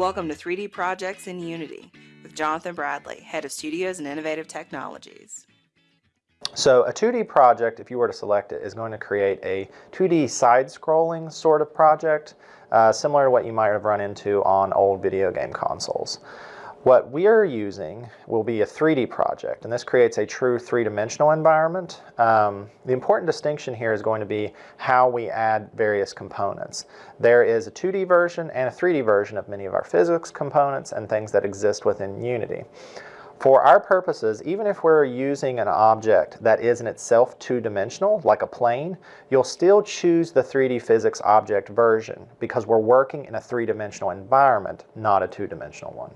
Welcome to 3D Projects in Unity with Jonathan Bradley, Head of Studios and Innovative Technologies. So a 2D project, if you were to select it, is going to create a 2D side-scrolling sort of project, uh, similar to what you might have run into on old video game consoles. What we are using will be a 3D project, and this creates a true three-dimensional environment. Um, the important distinction here is going to be how we add various components. There is a 2D version and a 3D version of many of our physics components and things that exist within Unity. For our purposes, even if we're using an object that is in itself two-dimensional, like a plane, you'll still choose the 3D physics object version because we're working in a three-dimensional environment, not a two-dimensional one.